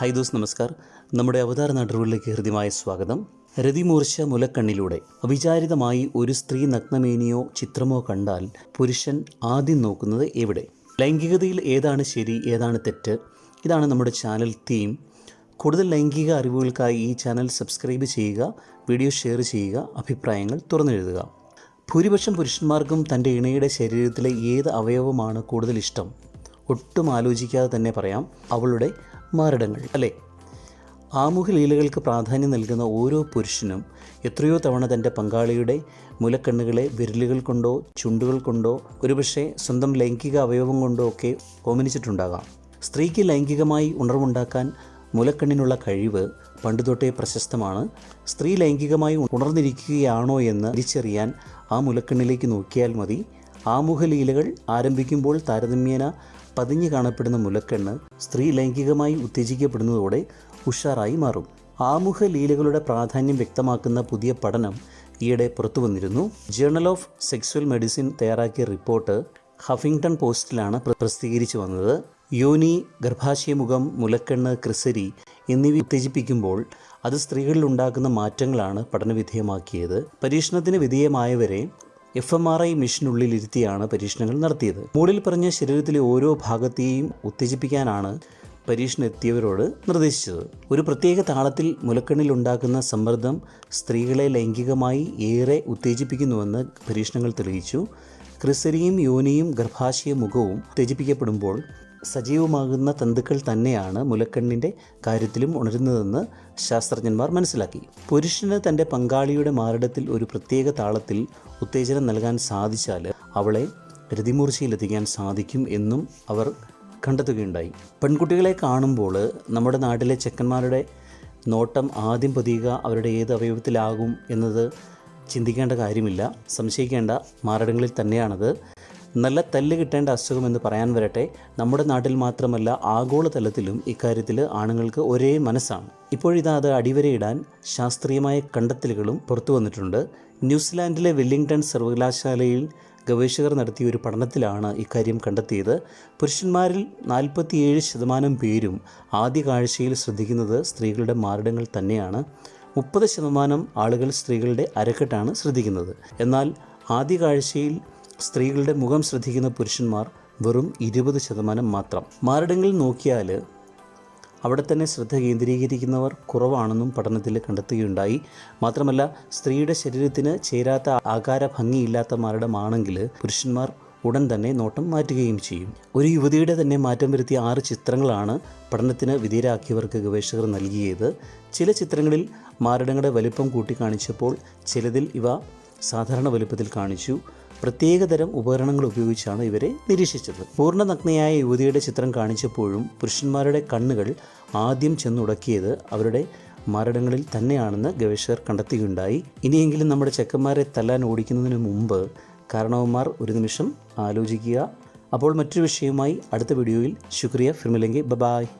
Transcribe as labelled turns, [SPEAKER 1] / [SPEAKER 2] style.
[SPEAKER 1] Hi those നമസ്കാർ നമ്മുടെ അവതാര നാട്ടുകളിലേക്ക് ഹൃദ്യമായ സ്വാഗതം. രതിമൂർച്ച മുലക്കണ്ണിലൂടെ അവിചാരിതമായി ഒരു സ്ത്രീ നഗ്നമേനിയോ ചിത്രമോ കണ്ടാൽ പുരുഷൻ ആദ്യം നോക്കുന്നത് എവിടെ? ലൈംഗികതയിൽ ഏതാണ് ശരി ഏതാണ് തെറ്റ്? ഇതാണ് നമ്മുടെ ചാനൽ തീം. കൂടുതൽ ലൈംഗിക അറിവുകൾക്കായി ഈ ചാനൽ സബ്സ്ക്രൈബ് ചെയ്യുക വീഡിയോ ഷെയർ ചെയ്യുക അഭിപ്രായങ്ങൾ തുറന്നെഴുതുക. ഭൂരിപക്ഷം പുരുഷന്മാർക്കും തന്റെ ഇണയുടെ ശരീരത്തിലെ ഏത് അവയവമാണ് കൂടുതൽ ഇഷ്ടം? ഒട്ടും ആലോചിക്കാതെ തന്നെ പറയാം. അവളുടെ മാരടങ്ങൾ അല്ലേ? ആമുഖ ലീലകൾക്ക് പ്രാധാന്യം നൽകുന്ന ഓരോ പുരുഷനും എത്രയോ തവണ തന്റെ പങ്കാളിയുടെ മുലക്കണ്ണുകളെ വിരലുകൾ കൊണ്ടോ ചുണ്ടുകൾ കൊണ്ടോ ഒരുപക്ഷെ സ്വന്തം ലൈംഗിക അവയവം കൊണ്ടോ ഒക്കെ ഓമനിച്ചിട്ടുണ്ടാകാം. സ്ത്രീക്ക് ലൈംഗികമായി ഉണർവുണ്ടാക്കാൻ മുലക്കണ്ണിനുള്ള കഴിവ് പണ്ടുതൊട്ടേ പ്രശസ്തമാണ്. സ്ത്രീ ലൈംഗികമായി ഉണർന്നിരിക്കുകയാണോ എന്ന് തിരിച്ചറിയാൻ ആ മുലക്കണ്ണിലേക്ക് നോക്കിയാൽ മതി. ആമുഖ ലീലകൾ ആരംഭിക്കുമ്പോൾ താരതമ്യേന പതിഞ്ഞു കാണപ്പെടുന്ന മുലക്കെണ്ണ് സ്ത്രീ ലൈംഗികമായി ഉത്തേജിക്കപ്പെടുന്നതോടെ ഉഷാറായി മാറും. ആമുഖ ലീലകളുടെ പ്രാധാന്യം വ്യക്തമാക്കുന്ന പുതിയ പഠനം ഈയിടെ പുറത്തു വന്നിരുന്നു ജേണൽ ഓഫ് സെക്സ്വൽ മെഡിസിൻ തയ്യാറാക്കിയ റിപ്പോർട്ട് ഹഫിംഗ്ടൺ പോസ്റ്റിലാണ് പ്ര- പ്രസിദ്ധീകരിച്ചു വന്നത്. യോനി ഗർഭാശയമുഖം മുലക്കെണ്ണ് ക്രിസരി എന്നിവ ഉത്തേജിപ്പിക്കുമ്പോൾ അത് സ്ത്രീകളിൽ ഉണ്ടാക്കുന്ന മാറ്റങ്ങളാണ് പഠനവിധേയമാക്കിയത്. പരീക്ഷണത്തിന് വിധേയമായവരെ എഫ് എം ആർ ഐ മെഷീനുള്ളിൽ ഇരുത്തിയാണ് പരീക്ഷണങ്ങൾ നടത്തിയത്. മുകളിൽ പറഞ്ഞ ശരീരത്തിലെ ഓരോ ഭാഗത്തെയും ഉത്തേജിപ്പിക്കാനാണ് പരീക്ഷണം എത്തിയവരോട് നിർദ്ദേശിച്ചത്. ഒരു പ്രത്യേക താളത്തിൽ മുലക്കണ്ണിൽ ഉണ്ടാക്കുന്ന സമ്മർദ്ദം സ്ത്രീകളെ ലൈംഗികമായി ഏറെ ഉത്തേജിപ്പിക്കുന്നുവെന്ന് പരീക്ഷണങ്ങൾ തെളിയിച്ചു. ക്രിസരിയും യോനിയും ഗർഭാശയ മുഖവും ഉത്തേജിപ്പിക്കപ്പെടുമ്പോൾ സജീവമാകുന്ന തന്തുക്കൾ തന്നെയാണ് മുലക്കണ്ണിന്റെ കാര്യത്തിലും ഉണരുന്നതെന്ന് ശാസ്ത്രജ്ഞന്മാർ മനസ്സിലാക്കി. പുരുഷന് തന്റെ പങ്കാളിയുടെ മാറിടത്തിൽ ഒരു പ്രത്യേക താളത്തിൽ ഉത്തേജനം നൽകാൻ സാധിച്ചാൽ അവളെ രതിമൂർച്ചയിലെത്തിക്കാൻ സാധിക്കും എന്നും അവർ കണ്ടെത്തുകയുണ്ടായി. പെൺകുട്ടികളെ കാണുമ്പോൾ നമ്മുടെ നാട്ടിലെ ചെക്കന്മാരുടെ നോട്ടം ആദ്യം പതിയുക അവരുടെ ഏത് അവയവത്തിലാകും എന്നത് ചിന്തിക്കേണ്ട കാര്യമില്ല. സംശയിക്കേണ്ട മാരടങ്ങളിൽ തന്നെയാണത്. നല്ല തല്ല് കിട്ടേണ്ട അസുഖം എന്ന് പറയാൻ വരട്ടെ. നമ്മുടെ നാട്ടിൽ മാത്രമല്ല ആഗോളതലത്തിലും ഇക്കാര്യത്തിൽ ആണുങ്ങൾക്ക് ഒരേ മനസ്സാണ്. ഇപ്പോഴിതാ അത് അടിവരയിടാൻ ശാസ്ത്രീയമായ കണ്ടെത്തലുകളും പുറത്തു വന്നിട്ടുണ്ട്. ന്യൂസിലാൻഡിലെ വെല്ലിംഗ്ടൺ സർവകലാശാലയിൽ ഗവേഷകർ നടത്തിയ ഒരു പഠനത്തിലാണ് ഇക്കാര്യം കണ്ടെത്തിയത്. പുരുഷന്മാരിൽ നാൽപ്പത്തിയേഴ് ശതമാനം പേരും ആദ്യ കാഴ്ചയിൽ ശ്രദ്ധിക്കുന്നത് സ്ത്രീകളുടെ മാറിടങ്ങൾ തന്നെയാണ്. മുപ്പത് ശതമാനം ആളുകൾ സ്ത്രീകളുടെ അരക്കെട്ടാണ് ശ്രദ്ധിക്കുന്നത്. എന്നാൽ ആദ്യ കാഴ്ചയിൽ സ്ത്രീകളുടെ മുഖം ശ്രദ്ധിക്കുന്ന പുരുഷന്മാർ വെറും ഇരുപത് ശതമാനം മാത്രം. മാരടങ്ങളിൽ നോക്കിയാൽ അവിടെ തന്നെ ശ്രദ്ധ കേന്ദ്രീകരിക്കുന്നവർ കുറവാണെന്നും പഠനത്തിൽ കണ്ടെത്തുകയുണ്ടായി. മാത്രമല്ല സ്ത്രീയുടെ ശരീരത്തിന് ചേരാത്ത ആകാര ഭംഗിയില്ലാത്ത മാരടമാണെങ്കിൽ പുരുഷന്മാർ ഉടൻ തന്നെ നോട്ടം മാറ്റുകയും ചെയ്യും. ഒരു യുവതിയുടെ തന്നെ മാറ്റം വരുത്തിയ ആറ് ചിത്രങ്ങളാണ് പഠനത്തിന് വിധേയരാക്കിയവർക്ക് ഗവേഷകർ നൽകിയത്. ചില ചിത്രങ്ങളിൽ മാരടങ്ങളുടെ വലിപ്പം കൂട്ടിക്കാണിച്ചപ്പോൾ ചിലതിൽ ഇവ സാധാരണ വലുപ്പത്തിൽ കാണിച്ചു. പ്രത്യേകതരം ഉപകരണങ്ങൾ ഉപയോഗിച്ചാണ് ഇവരെ നിരീക്ഷിച്ചത്. പൂർണ നഗ്നയായ യുവതിയുടെ ചിത്രം കാണിച്ചപ്പോഴും പുരുഷന്മാരുടെ കണ്ണുകൾ ആദ്യം ചെന്നുടക്കിയത് അവരുടെ മരടങ്ങളിൽ തന്നെയാണെന്ന് ഗവേഷകർ കണ്ടെത്തുകയുണ്ടായി. ഇനിയെങ്കിലും നമ്മുടെ ചെക്കന്മാരെ തല്ലാൻ ഓടിക്കുന്നതിന് മുമ്പ് കാരണവന്മാർ ഒരു നിമിഷം ആലോചിക്കുക. അപ്പോൾ മറ്റൊരു വിഷയവുമായി അടുത്ത വീഡിയോയിൽ. ശുക്രിയ. ഫിർമിലെങ്കിൽ ബബായ് ബായ്